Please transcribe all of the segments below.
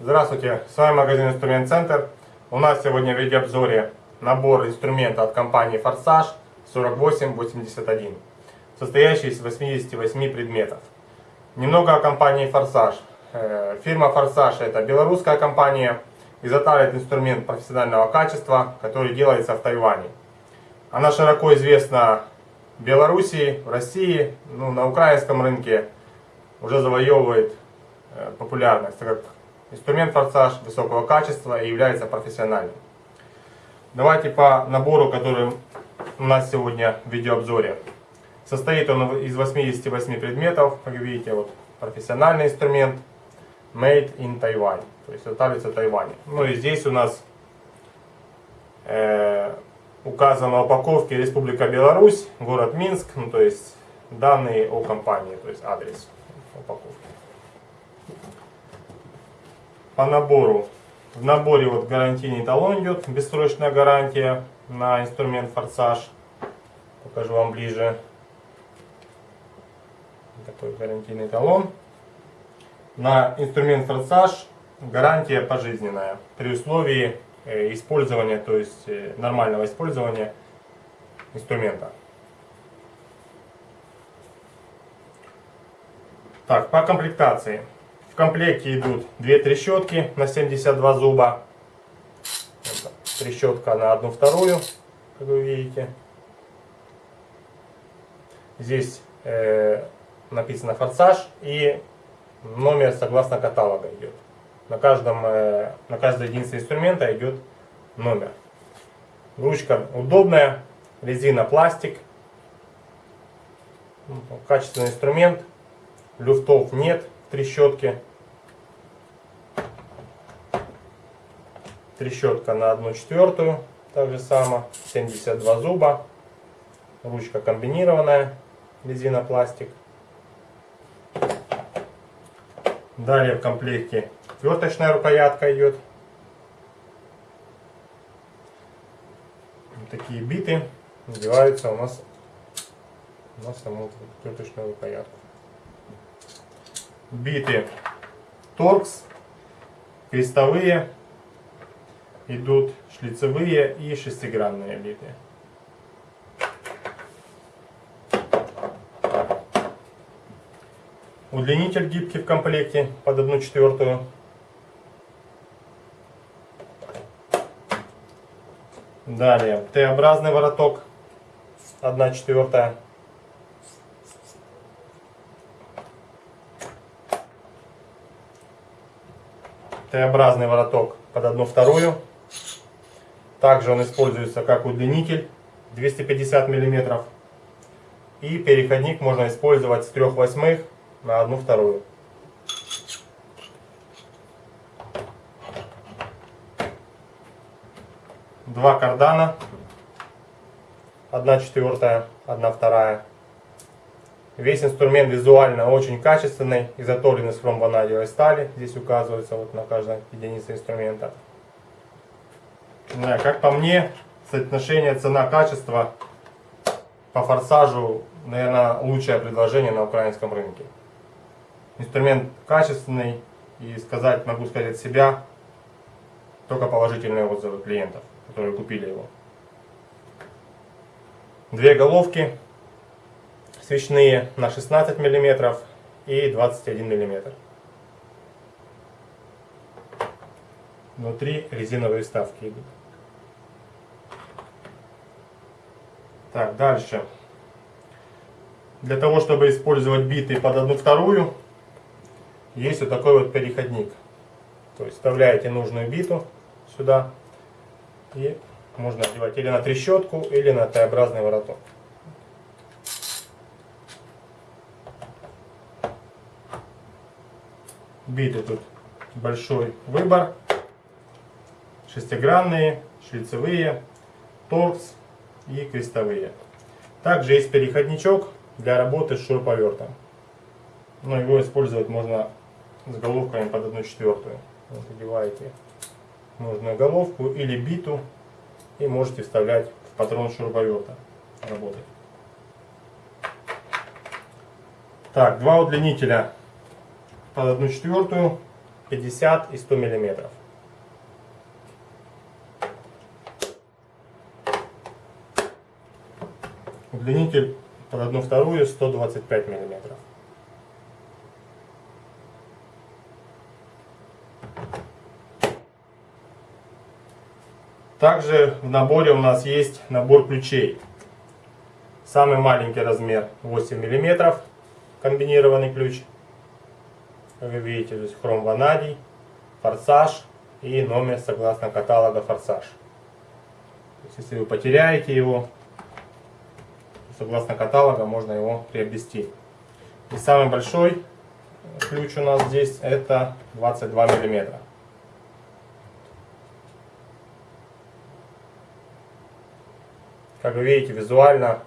Здравствуйте, с вами магазин Инструмент Центр. У нас сегодня в видеообзоре набор инструмента от компании Форсаж 4881, состоящий из 88 предметов. Немного о компании Форсаж. Э, фирма Форсаж это белорусская компания, изготавливает инструмент профессионального качества, который делается в Тайване. Она широко известна в Белоруссии, в России, ну, на украинском рынке уже завоевывает э, популярность, так как Инструмент форсаж высокого качества и является профессиональным. Давайте по набору, который у нас сегодня в видеообзоре. Состоит он из 88 предметов, как видите, вот профессиональный инструмент Made in Taiwan, то есть изготавливается в Тайване. Ну и здесь у нас э, указано на упаковке Республика Беларусь, город Минск, ну то есть данные о компании, то есть адрес упаковки по набору. В наборе вот гарантийный талон идет, бессрочная гарантия на инструмент форсаж. Покажу вам ближе. Такой гарантийный талон. На инструмент форсаж гарантия пожизненная при условии э, использования, то есть э, нормального использования инструмента. Так, по комплектации. В комплекте идут две трещотки на 72 зуба. Трещотка на одну вторую, как вы видите. Здесь э, написано форсаж и номер согласно каталога идет. На, каждом, э, на каждой единице инструмента идет номер. Ручка удобная, резина пластик. Качественный инструмент. Люфтов нет в трещотке. Трещотка на 1 четвертую, так же само, 72 зуба. Ручка комбинированная, резина пластик. Далее в комплекте отверточная рукоятка идет. Вот такие биты надеваются у нас на саму отверточную рукоятку. Биты торкс, крестовые идут шлицевые и шестигранные биты. Удлинитель гибкий в комплекте под 1 четвертую. Далее Т-образный вороток 1 четвертая. Т-образный вороток под 1 вторую. Также он используется как удлинитель 250 мм. И переходник можно использовать с 3 восьмых на 1 вторую. Два кардана. 1 четвертая, 1 вторая. Весь инструмент визуально очень качественный, изготовлен из хромванадиевой стали. Здесь указывается вот на каждой единице инструмента. Да, как по мне, соотношение цена-качество по форсажу, наверное, лучшее предложение на украинском рынке. Инструмент качественный и сказать, могу сказать от себя, только положительные отзывы клиентов, которые купили его. Две головки свечные на 16 мм и 21 мм. Внутри резиновые вставки идут. Так, дальше. Для того, чтобы использовать биты под одну вторую, есть вот такой вот переходник. То есть вставляете нужную биту сюда и можно одевать или на трещотку, или на Т-образный вороток. Биты тут большой выбор. Шестигранные, шлицевые, торкс и крестовые. Также есть переходничок для работы с шуруповертом. Но его использовать можно с головками под 1 четвертую. Вот, одеваете нужную головку или биту и можете вставлять в патрон шуруповерта работать. Так, два удлинителя под одну четвертую, 50 и 100 миллиметров. Удлинитель под одну вторую 125 миллиметров. Также в наборе у нас есть набор ключей. Самый маленький размер 8 миллиметров комбинированный ключ. Как вы видите, здесь хром ванадий, форсаж и номер согласно каталога форсаж. Если вы потеряете его, согласно каталога можно его приобрести. И самый большой ключ у нас здесь это 22 миллиметра. Как вы видите, визуально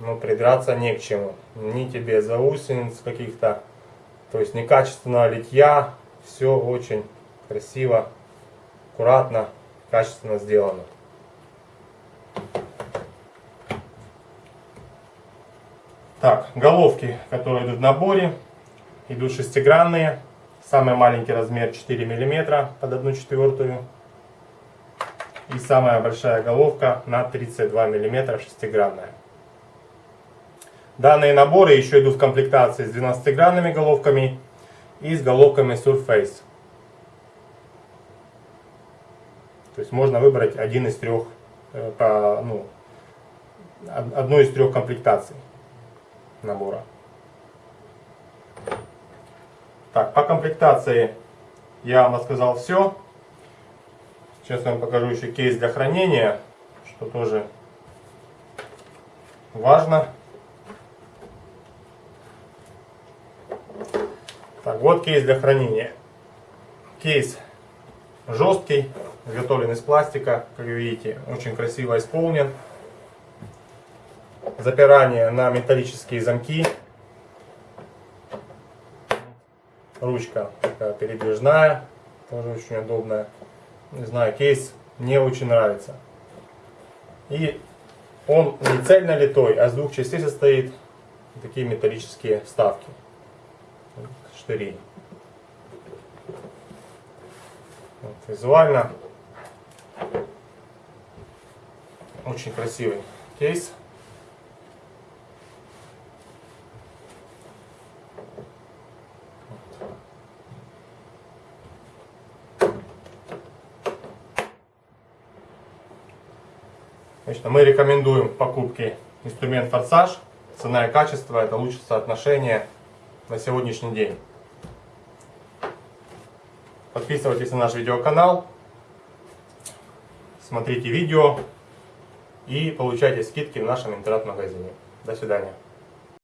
ну, придраться не к чему. Ни тебе заусениц каких-то, то есть некачественного литья. Все очень красиво, аккуратно, качественно сделано. Так, головки, которые идут в наборе, идут шестигранные. Самый маленький размер 4 мм под 1 четвертую. И самая большая головка на 32 мм шестигранная. Данные наборы еще идут в комплектации с 12-гранными головками и с головками Surface. То есть можно выбрать один из трех, э, по, ну, одну из трех комплектаций набора. Так, по комплектации я вам рассказал все. Сейчас я вам покажу еще кейс для хранения, что тоже важно. Так, вот кейс для хранения. Кейс жесткий, изготовлен из пластика, как видите, очень красиво исполнен. Запирание на металлические замки. Ручка такая передвижная, тоже очень удобная. Не знаю, кейс мне очень нравится. И он не цельно литой, а с двух частей состоит такие металлические вставки штырей. Вот, визуально очень красивый кейс. Значит, мы рекомендуем покупки инструмент форсаж. Цена и качество это лучшее соотношение на сегодняшний день. Подписывайтесь на наш видеоканал, смотрите видео и получайте скидки в нашем интернет-магазине. До свидания.